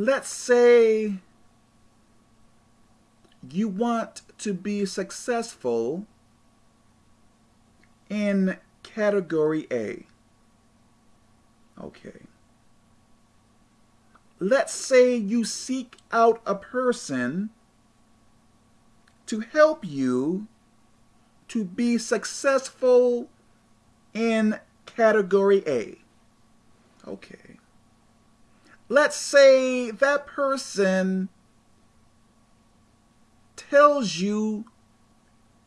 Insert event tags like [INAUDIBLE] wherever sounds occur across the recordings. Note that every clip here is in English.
let's say you want to be successful in category A. Okay. Let's say you seek out a person to help you to be successful in category A. Okay. Let's say that person tells you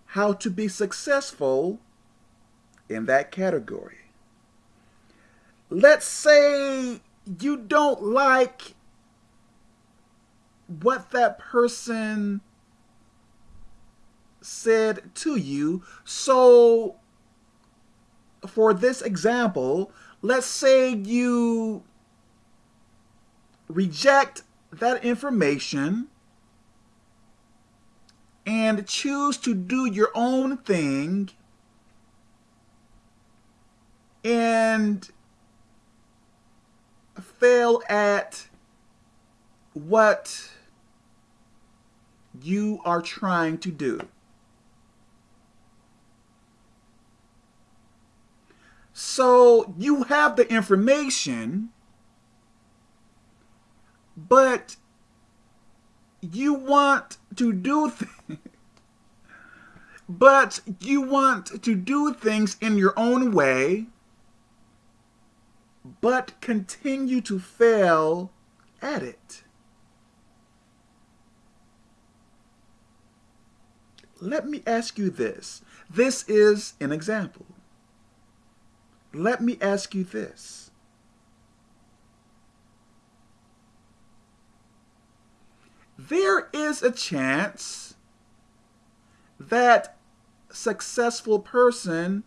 how to be successful in that category. Let's say you don't like what that person said to you. So for this example, let's say you reject that information and choose to do your own thing and fail at what you are trying to do. So you have the information, but you want to do things, [LAUGHS] but you want to do things in your own way, but continue to fail at it. Let me ask you this. This is an example let me ask you this. There is a chance that successful person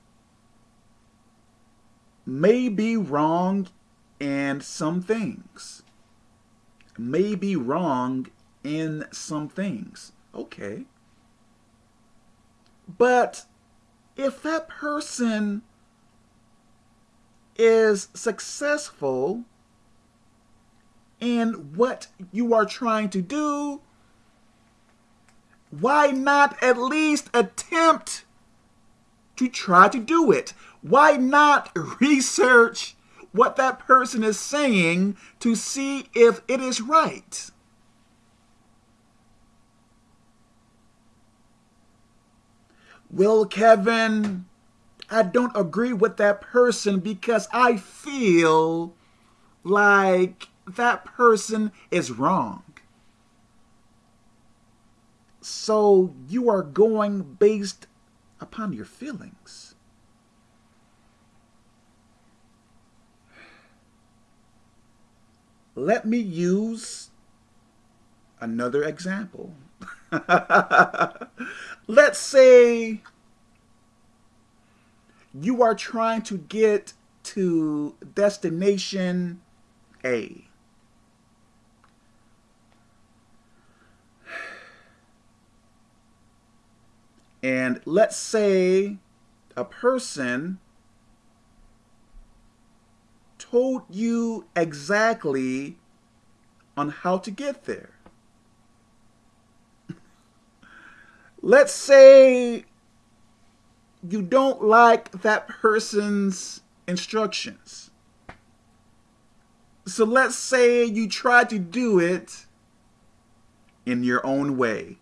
may be wrong in some things. May be wrong in some things. Okay. But if that person is successful in what you are trying to do, why not at least attempt to try to do it? Why not [LAUGHS] research what that person is saying to see if it is right? Well, Kevin, I don't agree with that person because I feel like that person is wrong. So you are going based upon your feelings. Let me use another example. [LAUGHS] Let's say you are trying to get to destination A. And let's say a person told you exactly on how to get there. [LAUGHS] let's say you don't like that person's instructions. So let's say you try to do it in your own way.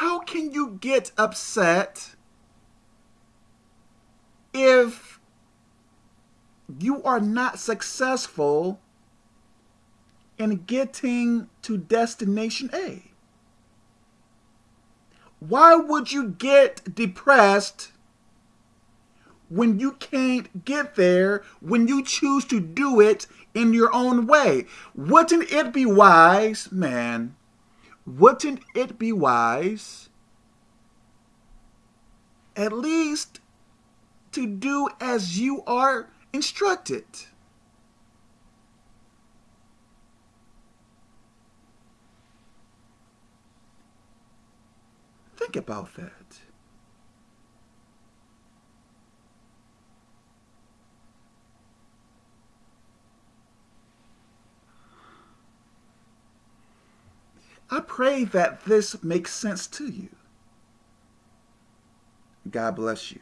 How you get upset if you are not successful in getting to destination A? Why would you get depressed when you can't get there, when you choose to do it in your own way? Wouldn't it be wise, man, wouldn't it be wise at least to do as you are instructed. Think about that. I pray that this makes sense to you. God bless you.